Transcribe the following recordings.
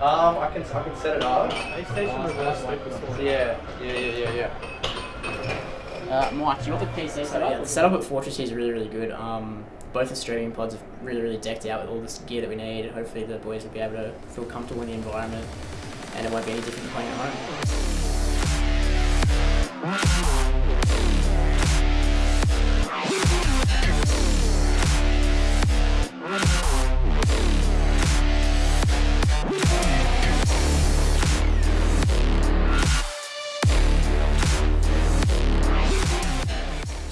Um, I can I can set it up. PlayStation reverse loop is the one. Yeah, yeah, yeah, yeah, yeah. Uh, Mike, you got the PC set up? Yeah, the setup at Fortress here is really, really good. Um, both the streaming pods are really, really decked out with all this gear that we need. Hopefully the boys will be able to feel comfortable in the environment and it won't be any different playing at home.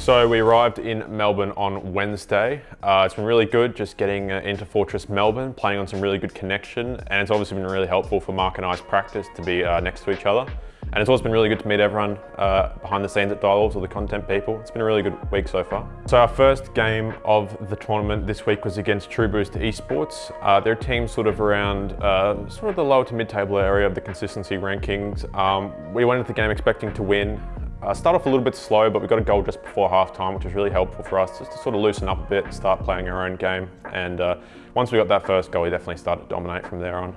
So we arrived in Melbourne on Wednesday. Uh, it's been really good just getting uh, into Fortress Melbourne, playing on some really good connection, and it's obviously been really helpful for Mark and I's practice to be uh, next to each other. And it's also been really good to meet everyone uh, behind the scenes at Dialogues, all the content people. It's been a really good week so far. So our first game of the tournament this week was against True Boost Esports. Uh, their team sort of around uh, sort of the lower to mid-table area of the consistency rankings. Um, we went into the game expecting to win. Uh, start off a little bit slow, but we got a goal just before half time, which was really helpful for us just to sort of loosen up a bit, and start playing our own game. And uh, once we got that first goal, we definitely started to dominate from there on.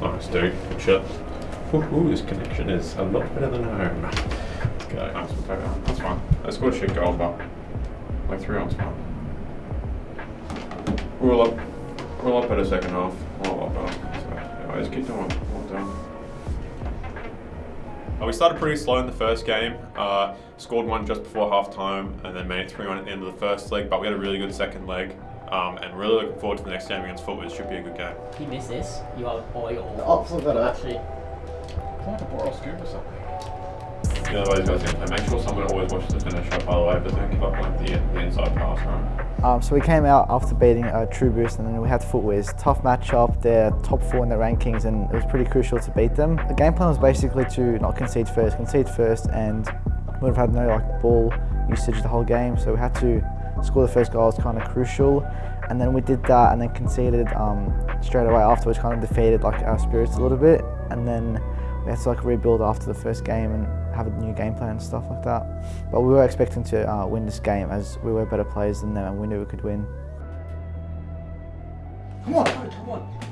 Nice, dude. Good shot. Ooh, this connection is a lot better than home. Okay. That's fine. I scored a shit goal, but like three on fine. We're all up. We're a lot better second half. We're a lot better. So, just keep doing. Uh, we started pretty slow in the first game, uh, scored one just before half time, and then made it 3 1 at the end of the first leg. But we had a really good second leg, um, and really looking forward to the next game against Footwiz. It should be a good game. If you miss this, you are all you're all. Oh, look at that. Actually, I like a Boral scoop or something. Make sure someone always watches the finish by the way, but don't give up the, the inside pass, right? Um, so we came out after beating uh, True Boost and then we had Footwiz. Tough matchup, they're top four in the rankings and it was pretty crucial to beat them. The game plan was basically to not concede first, concede first and would have had no like ball usage the whole game so we had to score the first goal was kind of crucial and then we did that and then conceded um, straight away afterwards kind of defeated like our spirits a little bit and then we had to like rebuild after the first game and have a new game plan and stuff like that. But we were expecting to uh, win this game as we were better players than them and we knew we could win. Come on, come on. Come on.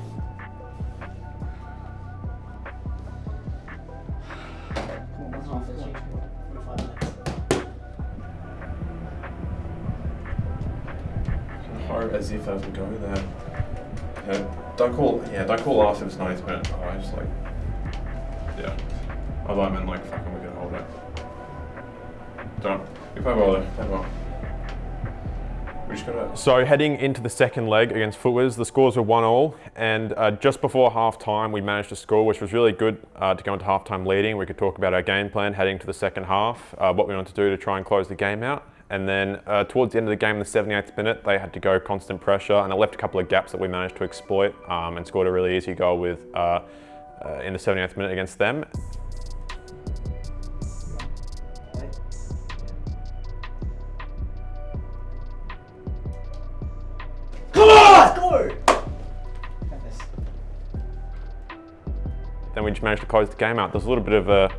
Hard as if I was go there. Yeah, don't call. Yeah, don't call last if it's 90th minute. I just like. Yeah. Although I thought I meant like fucking we can hold it. Don't. You play well there. Play well. Gotta. So heading into the second leg against Footwiz, the scores were one all, and uh, just before half time we managed to score, which was really good uh, to go into half time leading. We could talk about our game plan heading to the second half, uh, what we wanted to do to try and close the game out. And then uh, towards the end of the game, in the 78th minute, they had to go constant pressure, and it left a couple of gaps that we managed to exploit um, and scored a really easy goal with uh, in the 78th minute against them. Come on! Then we just managed to close the game out. There's a little bit of a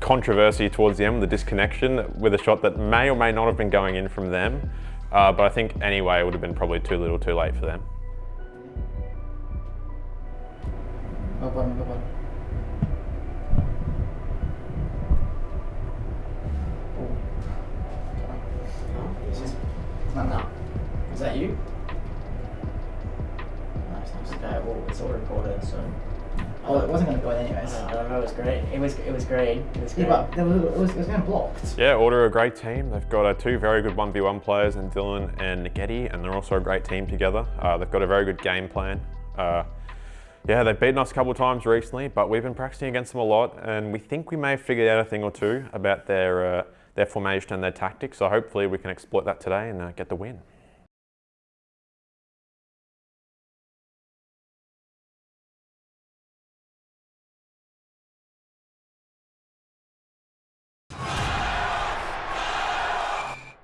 controversy towards the end with the disconnection with a shot that may or may not have been going in from them. Uh, but I think anyway, it would have been probably too little too late for them. Go bottom, go bottom. no, no. Is that you? Nice, nice. Okay, well, it's all recorded, so. Oh, it wasn't going to go in anyways. I don't know. It was great. It was. It was great. It was great. Yeah, but there was, it was, it was getting blocked. Yeah, Order are a great team. They've got uh, two very good 1v1 players in Dylan and Getty, and they're also a great team together. Uh, they've got a very good game plan. Uh, yeah, they've beaten us a couple of times recently, but we've been practicing against them a lot, and we think we may have figured out a thing or two about their, uh, their formation and their tactics, so hopefully we can exploit that today and uh, get the win.